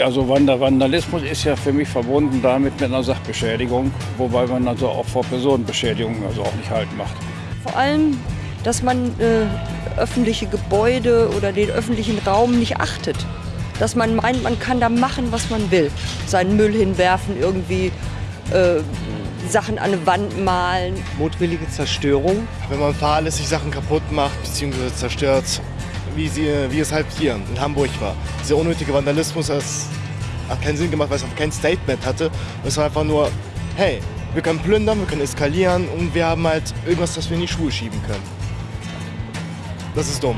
Also Vandalismus ist ja für mich verbunden damit mit einer Sachbeschädigung, wobei man also auch vor Personenbeschädigungen also auch nicht halt macht. Vor allem, dass man äh, öffentliche Gebäude oder den öffentlichen Raum nicht achtet. Dass man meint, man kann da machen, was man will. Seinen Müll hinwerfen, irgendwie äh, Sachen an eine Wand malen. Mutwillige Zerstörung. Wenn man fahrlässig Sachen kaputt macht bzw. zerstört, wie, sie, wie es halt hier in Hamburg war. Dieser unnötige Vandalismus das hat keinen Sinn gemacht, weil es auch kein Statement hatte. Es war einfach nur, hey, wir können plündern, wir können eskalieren und wir haben halt irgendwas, das wir in die Schuhe schieben können. Das ist dumm.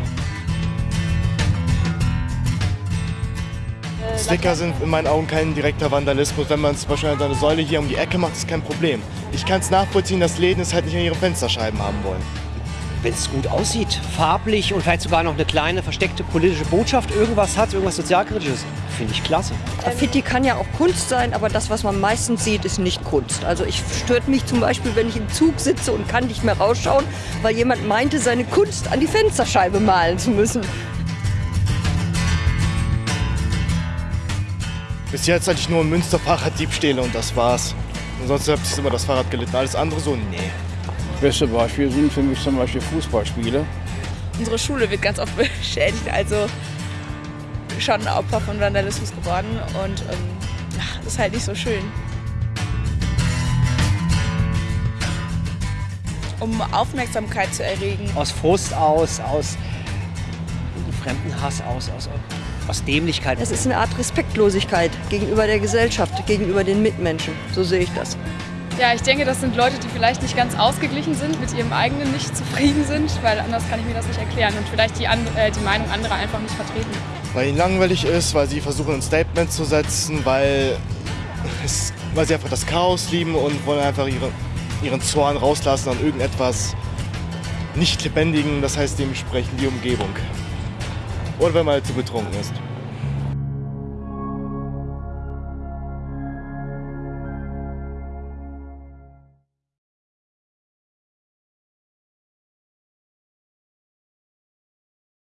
Sticker sind in meinen Augen kein direkter Vandalismus. Wenn man zum Beispiel eine Säule hier um die Ecke macht, ist kein Problem. Ich kann es nachvollziehen, dass Läden es halt nicht an ihre Fensterscheiben haben wollen. Wenn es gut aussieht, farblich und vielleicht sogar noch eine kleine versteckte politische Botschaft, irgendwas hat, irgendwas sozialkritisches, finde ich klasse. Graffiti kann ja auch Kunst sein, aber das, was man meistens sieht, ist nicht Kunst. Also ich stört mich zum Beispiel, wenn ich im Zug sitze und kann nicht mehr rausschauen, weil jemand meinte, seine Kunst an die Fensterscheibe malen zu müssen. Bis jetzt hatte ich nur in Münster Fahrraddiebstähle und das war's. Ansonsten habe ich immer das Fahrrad gelitten. Alles andere so, nee. Beste Beispiel sind für mich zum Beispiel Fußballspiele. Unsere Schule wird ganz oft beschädigt, also schon Opfer von Vandalismus geworden und ähm, das ist halt nicht so schön. Um Aufmerksamkeit zu erregen. Aus Frust aus, aus Fremdenhass aus, aus, aus Dämlichkeit. Es ist eine Art Respektlosigkeit gegenüber der Gesellschaft, gegenüber den Mitmenschen. So sehe ich das. Ja, ich denke, das sind Leute, die vielleicht nicht ganz ausgeglichen sind, mit ihrem eigenen nicht zufrieden sind, weil anders kann ich mir das nicht erklären und vielleicht die, äh, die Meinung anderer einfach nicht vertreten. Weil ihnen langweilig ist, weil sie versuchen ein Statement zu setzen, weil, es, weil sie einfach das Chaos lieben und wollen einfach ihre, ihren Zorn rauslassen an irgendetwas nicht lebendigen, das heißt dementsprechend die Umgebung. Oder wenn man halt zu betrunken ist.